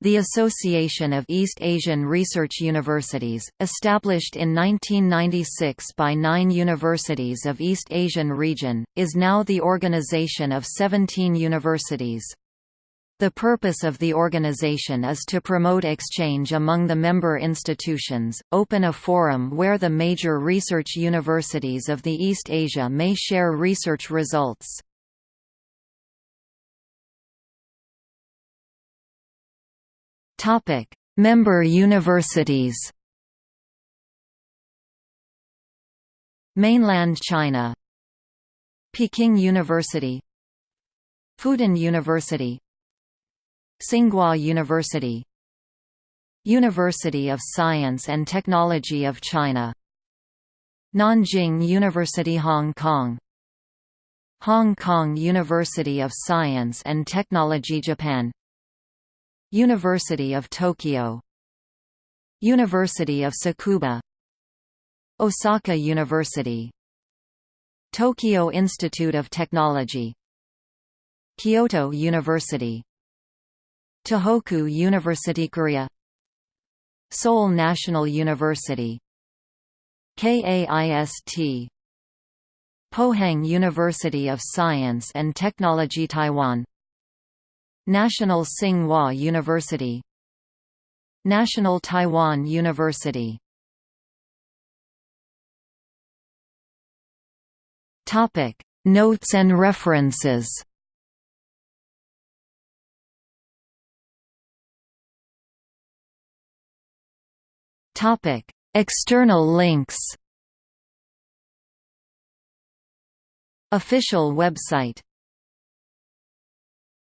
The Association of East Asian Research Universities, established in 1996 by nine universities of East Asian region, is now the organization of 17 universities. The purpose of the organization is to promote exchange among the member institutions, open a forum where the major research universities of the East Asia may share research results. Topic: Member universities. Mainland China. Peking University. Fudan University. Tsinghua University. University of Science and Technology of China. Nanjing University Hong Kong. Hong Kong University of Science and Technology Japan University of Tokyo. University of Tsukuba Osaka University. Tokyo Institute of Technology. Kyoto University. Tohoku University Korea. Seoul National University. KAIST Pohang University of Science and Technology Taiwan National Tsing Hua University. National Taiwan University. Topic. Notes and references. Topic. External links. Official website